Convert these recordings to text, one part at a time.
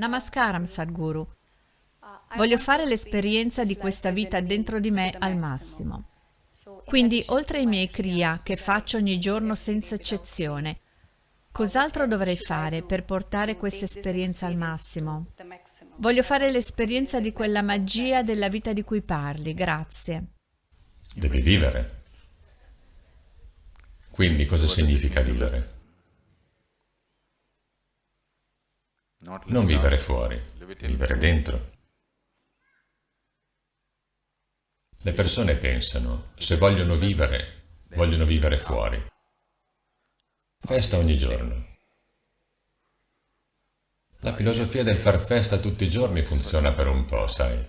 Namaskaram, Sadhguru. Voglio fare l'esperienza di questa vita dentro di me al massimo. Quindi, oltre ai miei kriya, che faccio ogni giorno senza eccezione, cos'altro dovrei fare per portare questa esperienza al massimo? Voglio fare l'esperienza di quella magia della vita di cui parli, grazie. Devi vivere. Quindi cosa significa vivere? Non vivere fuori, vivere dentro. Le persone pensano, se vogliono vivere, vogliono vivere fuori. Festa ogni giorno. La filosofia del far festa tutti i giorni funziona per un po', sai.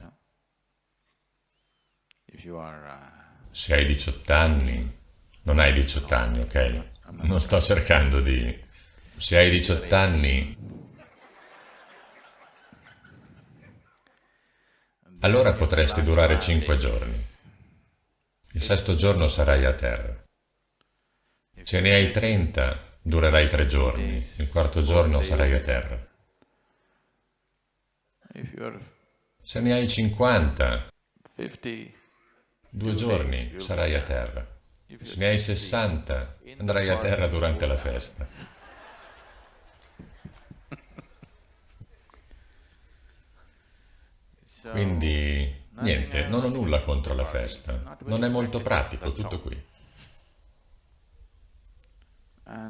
Se hai 18 anni, non hai 18 anni, ok? Non sto cercando di... Se hai 18 anni, allora potresti durare 5 giorni. Il sesto giorno sarai a terra. Se ne hai 30, durerai 3 giorni. Il quarto giorno sarai a terra. Se ne hai 50, due giorni sarai a terra. Se ne hai 60, andrai a terra durante la festa. Quindi, niente, non ho nulla contro la festa. Non è molto pratico, tutto qui.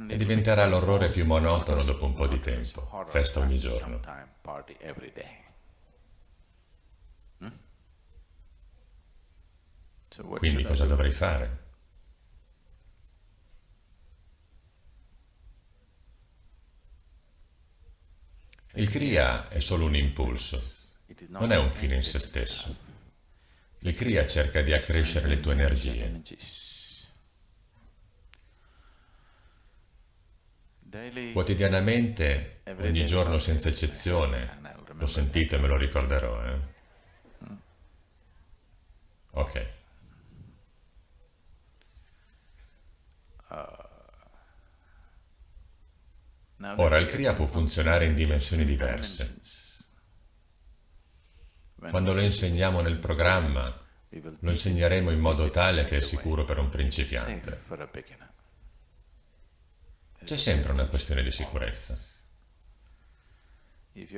E diventerà l'orrore più monotono dopo un po' di tempo. Festa ogni giorno. Quindi cosa dovrei fare? Il Kriya è solo un impulso, non è un fine in se stesso. Il Kriya cerca di accrescere le tue energie. Quotidianamente, ogni giorno senza eccezione, l'ho sentito e me lo ricorderò, eh? Ok. Ora, il Kriya può funzionare in dimensioni diverse. Quando lo insegniamo nel programma, lo insegneremo in modo tale che è sicuro per un principiante. C'è sempre una questione di sicurezza.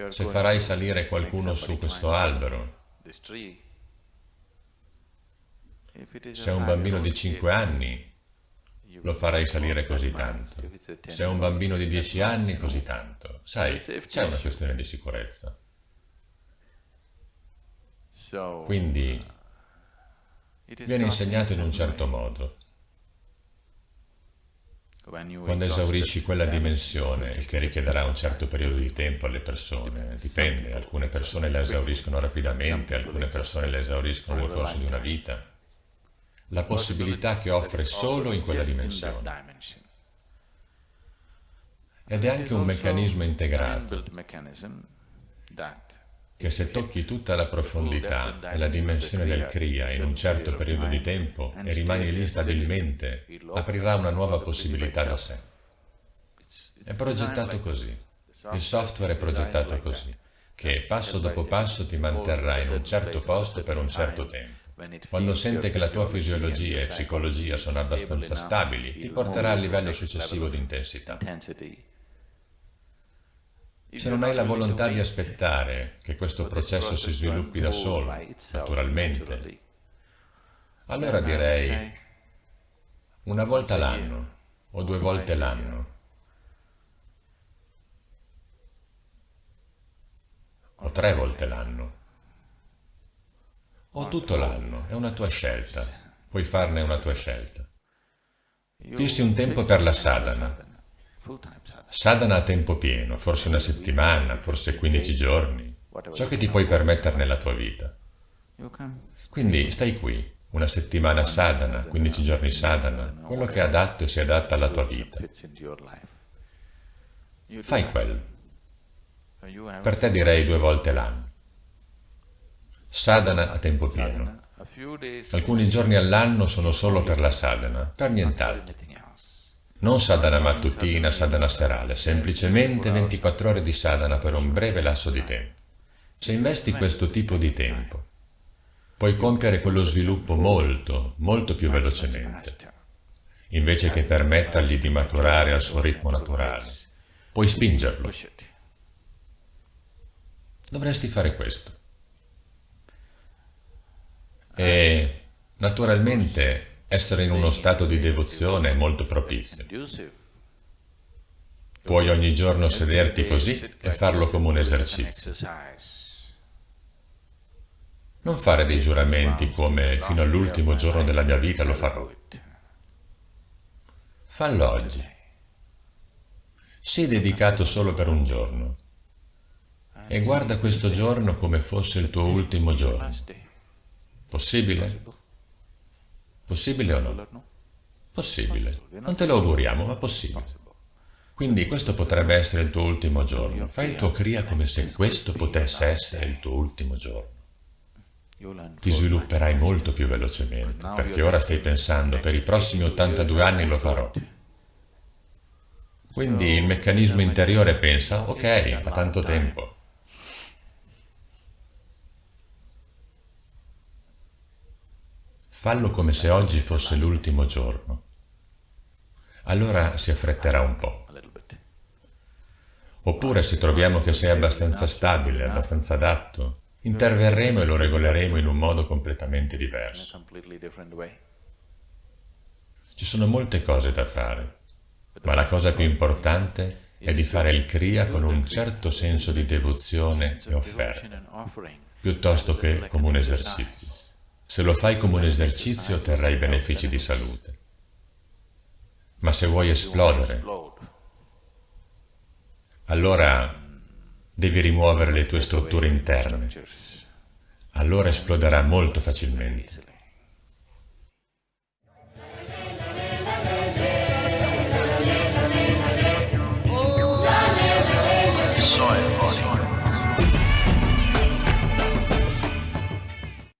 Se farai salire qualcuno su questo albero, se è un bambino di 5 anni, lo farai salire così tanto. Se è un bambino di 10 anni, così tanto. Sai, c'è una questione di sicurezza. Quindi viene insegnato in un certo modo. Quando esaurisci quella dimensione, il che richiederà un certo periodo di tempo alle persone, dipende, alcune persone la esauriscono rapidamente, alcune persone la esauriscono nel corso di una vita, la possibilità che offre solo in quella dimensione. Ed è anche un meccanismo integrato che se tocchi tutta la profondità e la dimensione del Kriya in un certo periodo di tempo e rimani lì stabilmente, aprirà una nuova possibilità da sé. È progettato così. Il software è progettato così, che passo dopo passo ti manterrà in un certo posto per un certo tempo. Quando sente che la tua fisiologia e psicologia sono abbastanza stabili, ti porterà al livello successivo di intensità. Se non hai la volontà di aspettare che questo processo si sviluppi da solo, naturalmente, allora direi una volta l'anno o due volte l'anno. O tre volte l'anno. O tutto l'anno, è una tua scelta, puoi farne una tua scelta. Fissi un tempo per la sadhana, Sadhana a tempo pieno, forse una settimana, forse 15 giorni, ciò che ti puoi permettere nella tua vita. Quindi stai qui, una settimana sadhana, 15 giorni sadhana, quello che è adatto e si adatta alla tua vita. Fai quello. Per te direi due volte l'anno. Sadhana a tempo pieno. Alcuni giorni all'anno sono solo per la sadhana, per nient'altro. Non sadhana mattutina, sadhana serale, semplicemente 24 ore di sadhana per un breve lasso di tempo. Se investi questo tipo di tempo, puoi compiere quello sviluppo molto, molto più velocemente, invece che permettergli di maturare al suo ritmo naturale. Puoi spingerlo. Dovresti fare questo. E naturalmente essere in uno stato di devozione è molto propizio. Puoi ogni giorno sederti così e farlo come un esercizio. Non fare dei giuramenti come fino all'ultimo giorno della mia vita lo farò. Fallo oggi. Sii dedicato solo per un giorno e guarda questo giorno come fosse il tuo ultimo giorno. Possibile? Possibile o no? Possibile. Non te lo auguriamo, ma possibile. Quindi questo potrebbe essere il tuo ultimo giorno. Fai il tuo Kriya come se questo potesse essere il tuo ultimo giorno. Ti svilupperai molto più velocemente, perché ora stai pensando, per i prossimi 82 anni lo farò. Quindi il meccanismo interiore pensa, ok, ha tanto tempo. Fallo come se oggi fosse l'ultimo giorno. Allora si affretterà un po'. Oppure se troviamo che sei abbastanza stabile, abbastanza adatto, interverremo e lo regoleremo in un modo completamente diverso. Ci sono molte cose da fare, ma la cosa più importante è di fare il Kriya con un certo senso di devozione e offerta, piuttosto che come un esercizio. Se lo fai come un esercizio otterrai benefici di salute. Ma se vuoi esplodere, allora devi rimuovere le tue strutture interne. Allora esploderà molto facilmente.